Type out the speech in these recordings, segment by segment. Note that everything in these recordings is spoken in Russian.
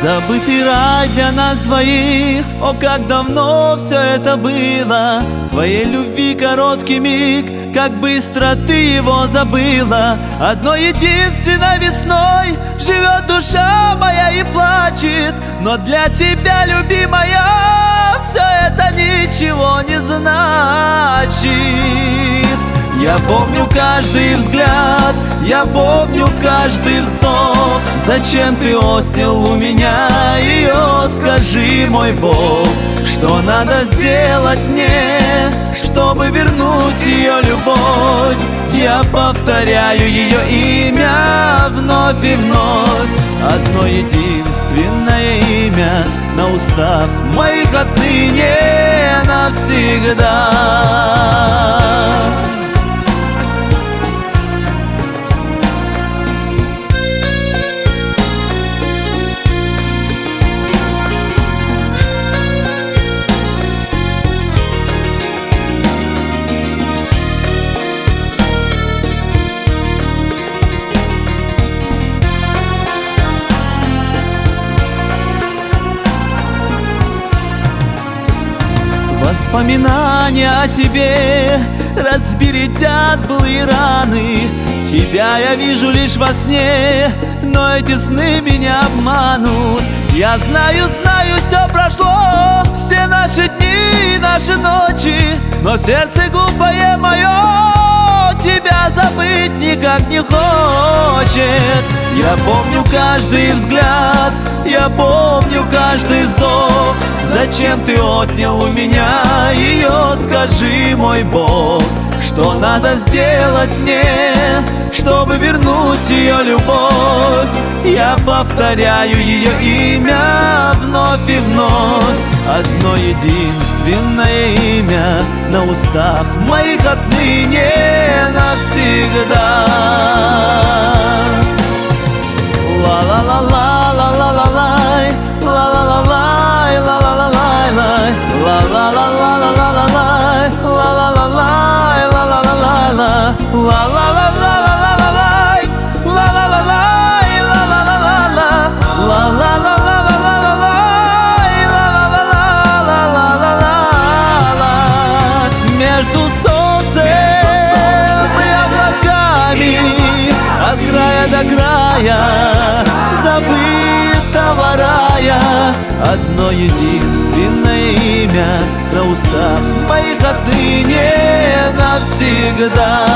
Забытый рай для нас двоих. О, как давно все это было. Твоей любви короткий миг. Как быстро ты его забыла. Одной единственной весной Живет душа моя и плачет. Но для тебя, любимая Все это ничего не значит. Я помню каждый взгляд, я помню каждый вздох. Зачем ты отнял у меня ее, скажи, мой Бог Что надо сделать мне, чтобы вернуть ее любовь? Я повторяю ее имя вновь и вновь. Одно единственное имя на устах моих отныне навсегда Воспоминания о тебе разбередят былые раны. Тебя я вижу лишь во сне, но эти сны меня обманут. Я знаю, знаю, все прошло, все наши дни и наши ночи Но сердце глупое мое тебя забыть никак не хочет Я помню каждый взгляд, я помню каждый вздох. Зачем ты отнял у меня ее, скажи, мой Бог? Что надо сделать мне, чтобы вернуть ее любовь? Я повторяю ее имя вновь и вновь. Одно единственное имя на устах моих отныне навсегда до края Забытого рая. Одно единственное имя На устах моих отныне навсегда.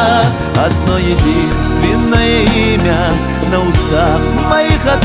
Одно единственное имя На устах моих отныне